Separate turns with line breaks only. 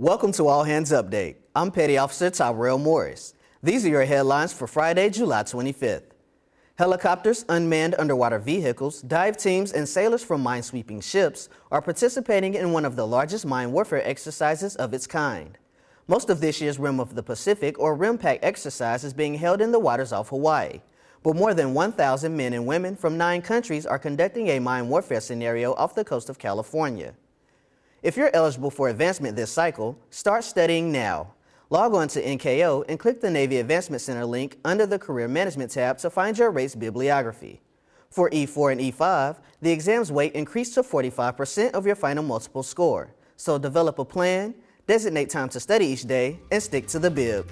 Welcome to All Hands Update. I'm Petty Officer Tyrell Morris. These are your headlines for Friday, July 25th. Helicopters, unmanned underwater vehicles, dive teams, and sailors from minesweeping ships are participating in one of the largest mine warfare exercises of its kind. Most of this year's Rim of the Pacific or RIMPAC exercise is being held in the waters off Hawaii, but more than 1,000 men and women from nine countries are conducting a mine warfare scenario off the coast of California. If you're eligible for advancement this cycle, start studying now. Log on to NKO and click the Navy Advancement Center link under the Career Management tab to find your race bibliography. For E4 and E5, the exam's weight increased to 45% of your final multiple score. So develop a plan, designate time to study each day, and stick to the bib.